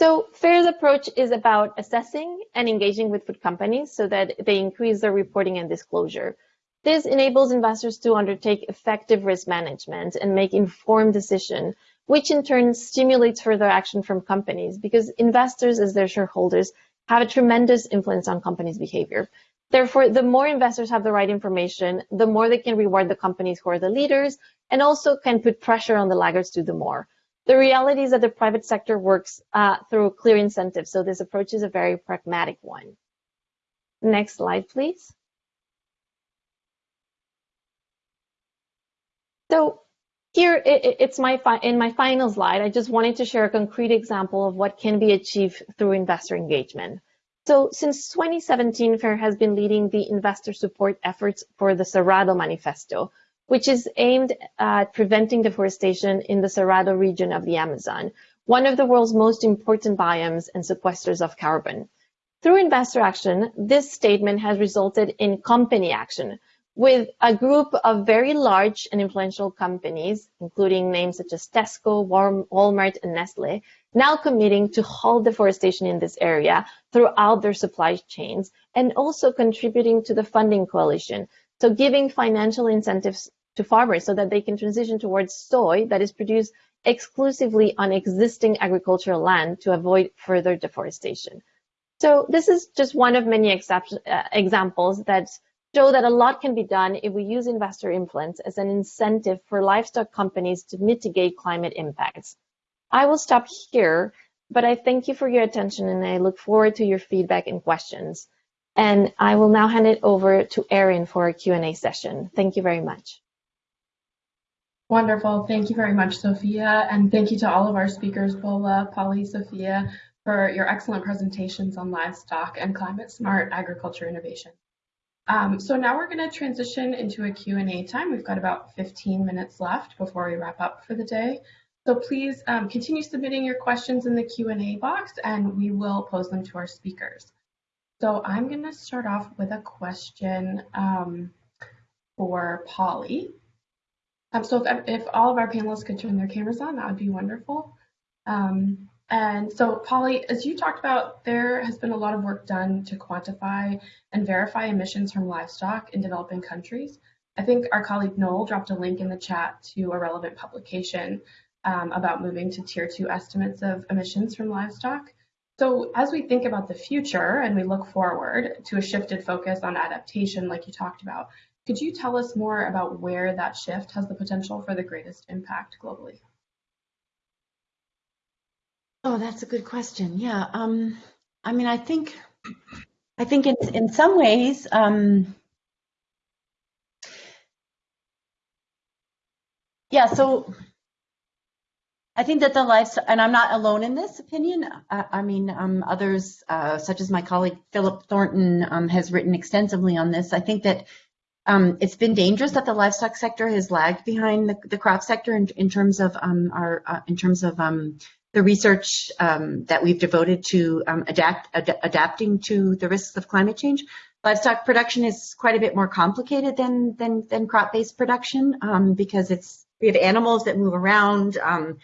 So FAIRR's approach is about assessing and engaging with food companies so that they increase their reporting and disclosure. This enables investors to undertake effective risk management and make informed decisions, which in turn stimulates further action from companies because investors as their shareholders have a tremendous influence on companies' behavior. Therefore, the more investors have the right information, the more they can reward the companies who are the leaders and also can put pressure on the laggards to do more. The reality is that the private sector works uh, through clear incentives, so this approach is a very pragmatic one. Next slide, please. So here, it's my in my final slide, I just wanted to share a concrete example of what can be achieved through investor engagement. So since 2017, FAIRR has been leading the investor support efforts for the Cerrado Manifesto, which is aimed at preventing deforestation in the Cerrado region of the Amazon, one of the world's most important biomes and sequesters of carbon. Through investor action, this statement has resulted in company action, with a group of very large and influential companies, including names such as Tesco, Walmart, and Nestle, now committing to halt deforestation in this area throughout their supply chains and also contributing to the funding coalition. So giving financial incentives to farmers so that they can transition towards soy that is produced exclusively on existing agricultural land to avoid further deforestation. So this is just one of many uh, examples that show that a lot can be done if we use investor influence as an incentive for livestock companies to mitigate climate impacts. I will stop here, but I thank you for your attention and I look forward to your feedback and questions. And I will now hand it over to Erin for a Q&A session. Thank you very much. Wonderful. Thank you very much, Sophia. And thank you to all of our speakers, Bola, Polly, Sophia, for your excellent presentations on livestock and climate smart agriculture innovation. Um, so now we're going to transition into a Q&A time. We've got about 15 minutes left before we wrap up for the day. So please um, continue submitting your questions in the Q&A box and we will pose them to our speakers. So I'm going to start off with a question um, for Polly. Um, so if, if all of our panelists could turn their cameras on, that would be wonderful. Um, and so, Polly, as you talked about, there has been a lot of work done to quantify and verify emissions from livestock in developing countries. I think our colleague Noel dropped a link in the chat to a relevant publication um, about moving to tier two estimates of emissions from livestock. So as we think about the future and we look forward to a shifted focus on adaptation like you talked about, could you tell us more about where that shift has the potential for the greatest impact globally? Oh, that's a good question. Yeah. Um, I mean, I think, I think in, in some ways, um, yeah, so I think that the life, and I'm not alone in this opinion. I, I mean, um, others, uh, such as my colleague Philip Thornton, um, has written extensively on this. I think that um, it's been dangerous that the livestock sector has lagged behind the, the crop sector in, in terms of um, our, uh, in terms of um, the research um, that we've devoted to adapt, ad adapting to the risks of climate change. Livestock production is quite a bit more complicated than than, than crop-based production because it's we have animals that move around. Um,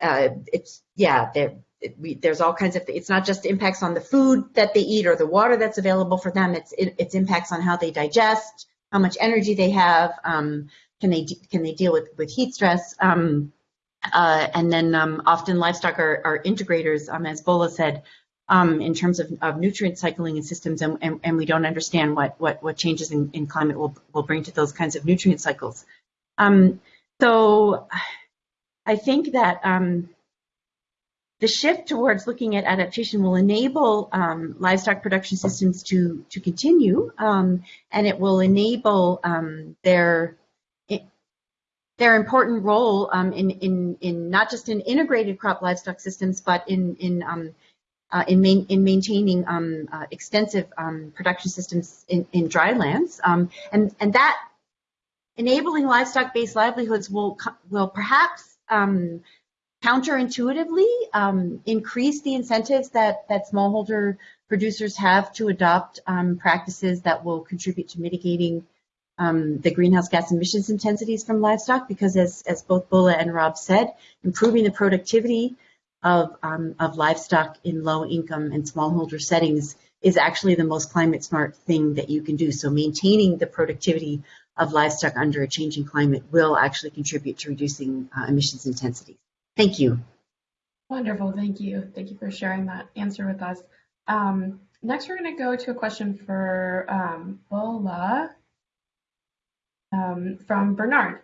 uh, it's yeah, it, we, there's all kinds of. It's not just impacts on the food that they eat or the water that's available for them. It's it, it's impacts on how they digest, how much energy they have. Um, can they can they deal with with heat stress? Um, uh, and then um, often livestock are, are integrators, um, as Bola said, um, in terms of, of, nutrient cycling and systems, and, and, and, we don't understand what what, what changes in, in, climate will will bring to those kinds of nutrient cycles. So I think that the shift towards looking at adaptation will enable um, livestock production systems to to continue, um, and it will enable um, their their important role um, in in in not just in integrated crop livestock systems, but in in um, uh, in, main, in maintaining uh, extensive production systems in, in dry lands, and and that enabling livestock-based livelihoods will will perhaps um, counterintuitively um, increase the incentives that, that smallholder producers have to adopt um, practices that will contribute to mitigating um, the greenhouse gas emissions intensities from livestock because as, as both Bola and Rob said, improving the productivity of, um, of livestock in low income and smallholder settings is actually the most climate smart thing that you can do. So maintaining the productivity of livestock under a changing climate will actually contribute to reducing uh, emissions intensity. Thank you. Wonderful, thank you. Thank you for sharing that answer with us. Um, next, we're going to go to a question for um, Bola um, from Bernard.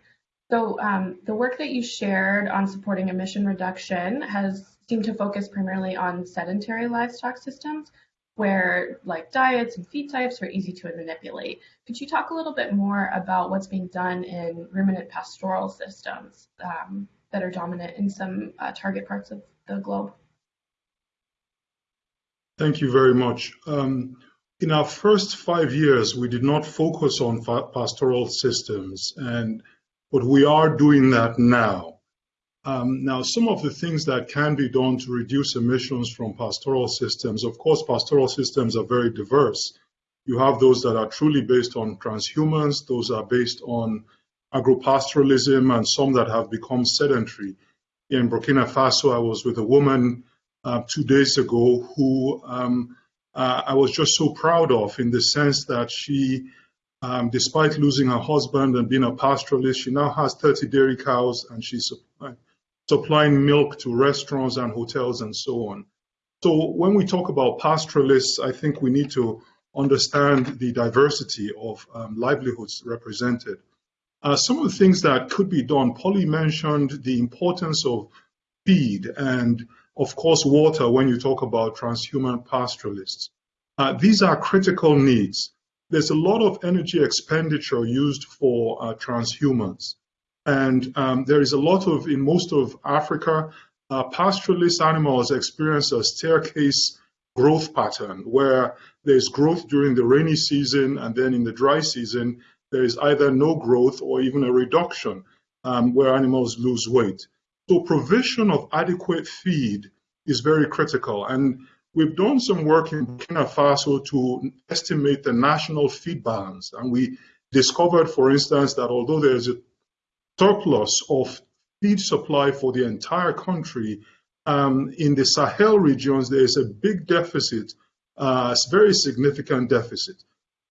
So um, the work that you shared on supporting emission reduction has seemed to focus primarily on sedentary livestock systems, where like diets and feed types are easy to manipulate. Could you talk a little bit more about what's being done in ruminant pastoral systems um, that are dominant in some uh, target parts of the globe? Thank you very much. Um, in our first five years, we did not focus on pastoral systems, and but we are doing that now. Um, now, some of the things that can be done to reduce emissions from pastoral systems, of course, pastoral systems are very diverse. You have those that are truly based on transhumance, those are based on agropastoralism, and some that have become sedentary. In Burkina Faso, I was with a woman uh, two days ago who um, uh, I was just so proud of in the sense that she, um, despite losing her husband and being a pastoralist, she now has 30 dairy cows and she's supplying, milk to restaurants and hotels and so on. So when we talk about pastoralists, I think we need to understand the diversity of um, livelihoods represented. Uh, some of the things that could be done, Polly mentioned the importance of feed and, of course, water when you talk about transhumant pastoralists. Uh, these are critical needs. There's a lot of energy expenditure used for uh, transhumance. And um, there is a lot of, in most of Africa, uh, pastoralist animals experience a staircase growth pattern where there's growth during the rainy season and then in the dry season, there is either no growth or even a reduction um, where animals lose weight. So provision of adequate feed is very critical. And we've done some work in Burkina Faso to estimate the national feed balance. And we discovered, for instance, that although there's a surplus of feed supply for the entire country, um, in the Sahel regions, there is a big deficit, uh, a very significant deficit.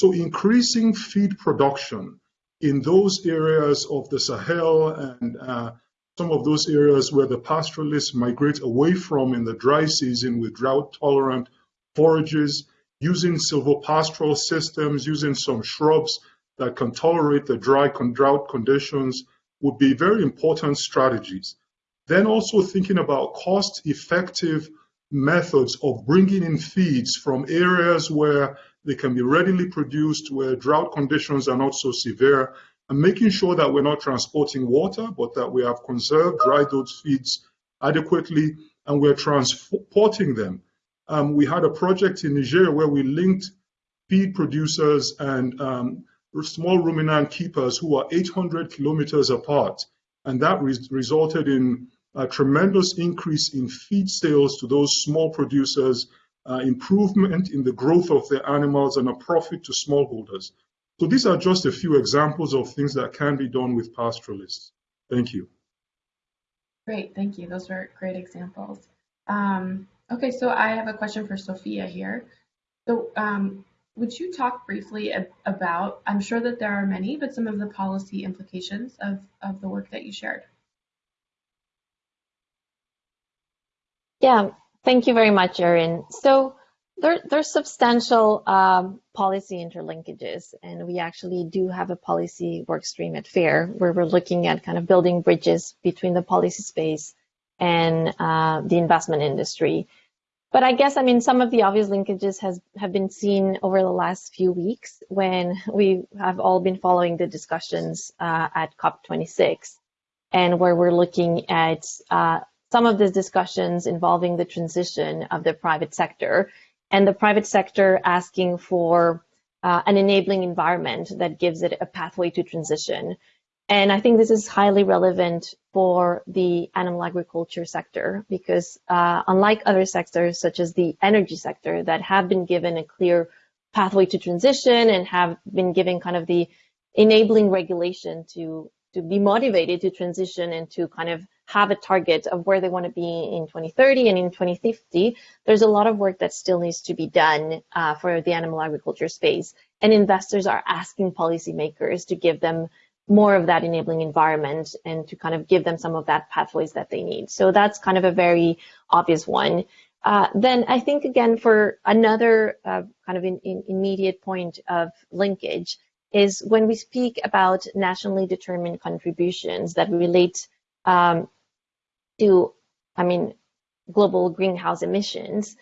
So increasing feed production in those areas of the Sahel and uh, some of those areas where the pastoralists migrate away from in the dry season with drought-tolerant forages, using silvopastoral systems, using some shrubs that can tolerate the dry drought conditions would be very important strategies. Then also thinking about cost-effective methods of bringing in feeds from areas where they can be readily produced, where drought conditions are not so severe, and making sure that we're not transporting water, but that we have conserved, dried those feeds adequately, and we're transporting them. Um, we had a project in Nigeria where we linked feed producers and um, small ruminant keepers who are 800 kilometers apart. And that re resulted in a tremendous increase in feed sales to those small producers, uh, improvement in the growth of the animals, and a profit to smallholders. So these are just a few examples of things that can be done with pastoralists. Thank you. Great, thank you. Those were great examples. Um, okay, so I have a question for Sophia here. So um, would you talk briefly about, I'm sure that there are many, but some of the policy implications of, of the work that you shared? Yeah, thank you very much, Erin. So there, there's substantial um, policy interlinkages, and we actually do have a policy work stream at FAIRR where we're looking at kind of building bridges between the policy space and uh, the investment industry. But I guess, I mean, some of the obvious linkages has have been seen over the last few weeks when we have all been following the discussions uh, at COP26 and where we're looking at uh, some of these discussions involving the transition of the private sector and the private sector asking for uh, an enabling environment that gives it a pathway to transition. And I think this is highly relevant for the animal agriculture sector because uh, unlike other sectors such as the energy sector that have been given a clear pathway to transition and have been given kind of the enabling regulation to to be motivated to transition and to kind of have a target of where they want to be in 2030 and in 2050, there's a lot of work that still needs to be done uh, for the animal agriculture space. And investors are asking policymakers to give them more of that enabling environment and to kind of give them some of that pathways that they need. So that's kind of a very obvious one. Uh, then I think again for another uh, kind of in, in immediate point of linkage is when we speak about nationally determined contributions that relate um, to, I mean, global greenhouse emissions,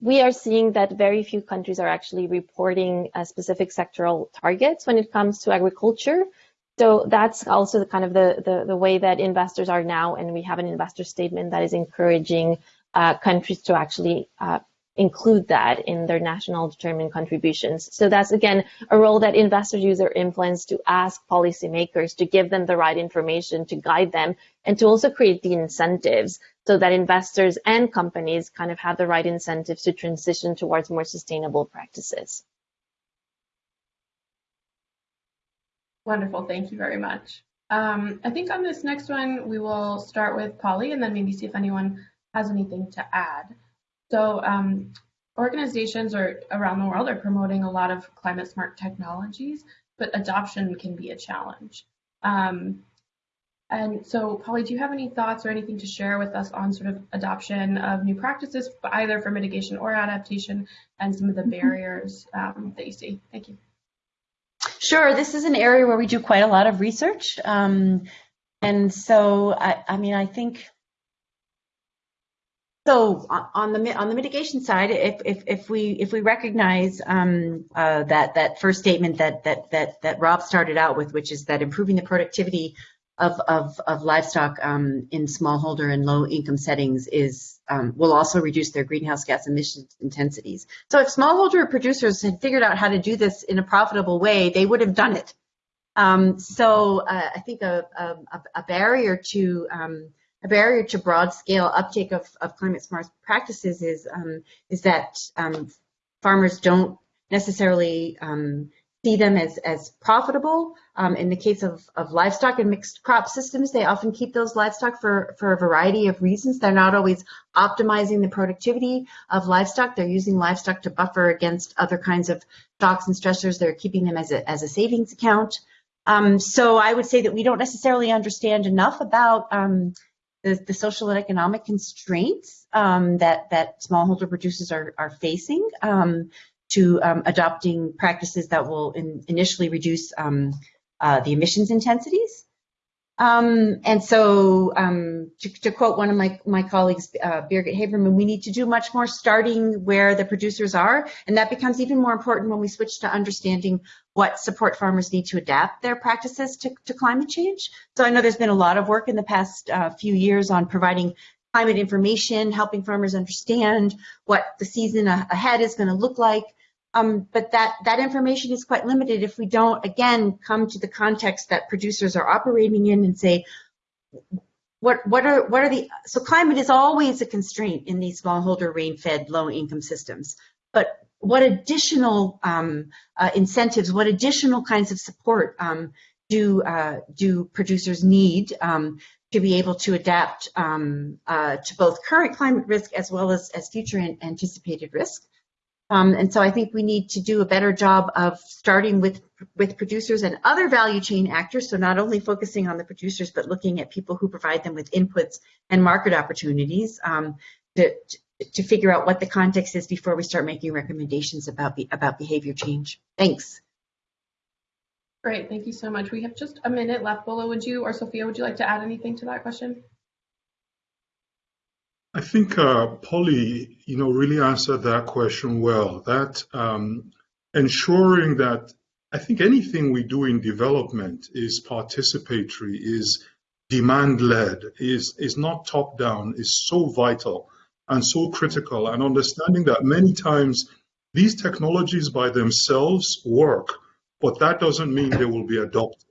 we are seeing that very few countries are actually reporting specific sectoral targets when it comes to agriculture. So that's also the kind of the, the, the, way that investors are now, and we have an investor statement that is encouraging uh, countries to actually uh, include that in their national determined contributions. So that's again a role that investors use their influence to ask policymakers to give them the right information to guide them and to also create the incentives so that investors and companies kind of have the right incentives to transition towards more sustainable practices. Wonderful. Thank you very much. Um, I think on this next one, we will start with Polly and then maybe see if anyone has anything to add. So um, organizations are, around the world are promoting a lot of climate smart technologies, but adoption can be a challenge. Um, and so, Polly, do you have any thoughts or anything to share with us on sort of adoption of new practices, either for mitigation or adaptation, and some of the mm-hmm. barriers um, that you see? Thank you. Sure. This is an area where we do quite a lot of research. Um, and so, I, I mean, I think so on the on the mitigation side, if if, if we if we recognize um, uh, that that first statement that that that that Rob started out with, which is that improving the productivity of of, of livestock um, in smallholder and low income settings is um, will also reduce their greenhouse gas emissions intensities. So if smallholder producers had figured out how to do this in a profitable way, they would have done it. Um, so uh, I think a, a, a barrier to um, a barrier to broad scale uptake of, of climate smart practices is um, is that um, farmers don't necessarily um, see them as, as profitable. Um, in the case of, of livestock and mixed crop systems, they often keep those livestock for, for a variety of reasons. They're not always optimizing the productivity of livestock. They're using livestock to buffer against other kinds of shocks and stressors. They're keeping them as a, as a savings account. Um, so I would say that we don't necessarily understand enough about um, the, the social and economic constraints um, that that smallholder producers are, are facing um, to um, adopting practices that will in, initially reduce um, uh, the emissions intensities. Um, and so, um, to, to, quote one of my, my colleagues, uh, Birgit Habermann, we need to do much more starting where the producers are, and that becomes even more important when we switch to understanding what support farmers need to adapt their practices to, to climate change. So I know there's been a lot of work in the past uh, few years on providing climate information, helping farmers understand what the season ahead is going to look like. Um, but that, that information is quite limited if we don't, again, come to the context that producers are operating in and say, what, what are what are the so climate is always a constraint in these smallholder rain-fed low-income systems. But what additional um, uh, incentives, what additional kinds of support um, do uh, do producers need um, to be able to adapt um, uh, to both current climate risk as well as, as future anticipated risk? Um, and so I think we need to do a better job of starting with with producers and other value chain actors. So not only focusing on the producers, but looking at people who provide them with inputs and market opportunities um, to, to figure out what the context is before we start making recommendations about be, about behavior change. Thanks. Great, thank you so much. We have just a minute left. Bola, would you or Sophia, would you like to add anything to that question? I think uh, Polly, you know, really answered that question well. That um, ensuring that I think anything we do in development is participatory, is demand-led, is is not top-down, is so vital and so critical. And understanding that many times these technologies by themselves work, but that doesn't mean they will be adopted.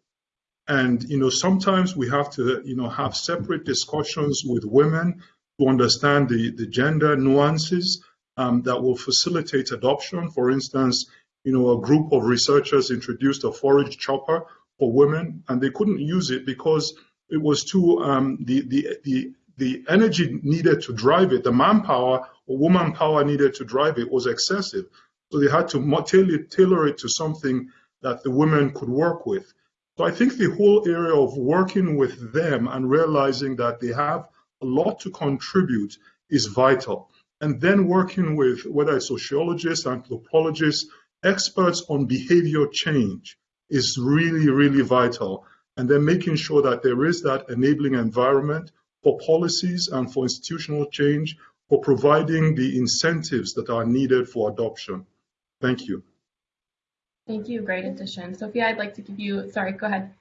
And you know, sometimes we have to, you know, have separate discussions with women to understand the, the gender nuances um, that will facilitate adoption. For instance, you know, a group of researchers introduced a forage chopper for women, and they couldn't use it because it was too um, the the the the energy needed to drive it, the manpower or woman power needed to drive it was excessive. So they had to tailor it to something that the women could work with. So I think the whole area of working with them and realizing that they have a lot to contribute is vital. And then working with whether it's sociologists, anthropologists, experts on behavior change is really, really vital. And then making sure that there is that enabling environment for policies and for institutional change, for providing the incentives that are needed for adoption. Thank you. Thank you. Great addition. Sophia, I'd like to give you, sorry, go ahead.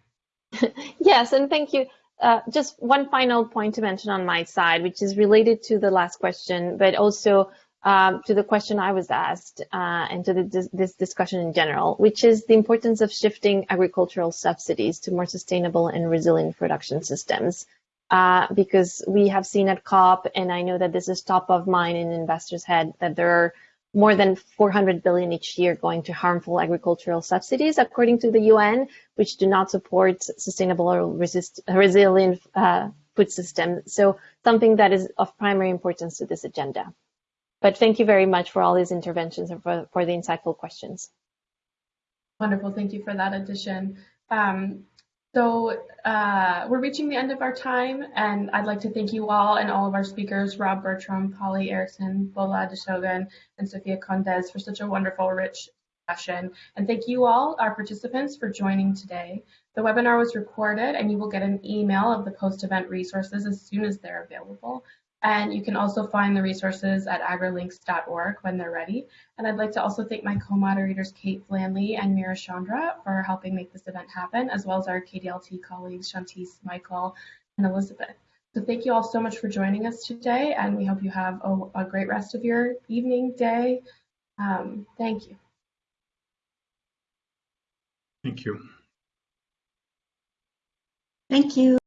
<laughs> yes, and thank you. Uh, just one final point to mention on my side, which is related to the last question, but also um, to the question I was asked uh, and to the, this discussion in general, which is the importance of shifting agricultural subsidies to more sustainable and resilient production systems. Uh, because we have seen at COP, and I know that this is top of mind in investors' head, that there are more than 400 billion each year going to harmful agricultural subsidies, according to the UN, which do not support sustainable or resist, resilient uh, food system. So something that is of primary importance to this agenda. But thank you very much for all these interventions and for, for the insightful questions. Wonderful. Thank you for that addition. Um, so uh, we're reaching the end of our time, and I'd like to thank you all and all of our speakers, Rob Bertram, Polly Ericksen, Bola Adesogan, and Sophia Condes for such a wonderful, rich session. And thank you all, our participants, for joining today. The webinar was recorded, and you will get an email of the post-event resources as soon as they're available. And you can also find the resources at agrilinks.org when they're ready. And I'd like to also thank my co-moderators, Kate Flanley and Mira Chandra, for helping make this event happen, as well as our KDLT colleagues, Shantice, Michael, and Elizabeth. So thank you all so much for joining us today, and we hope you have a, a great rest of your evening, day. Um, thank you. Thank you. Thank you.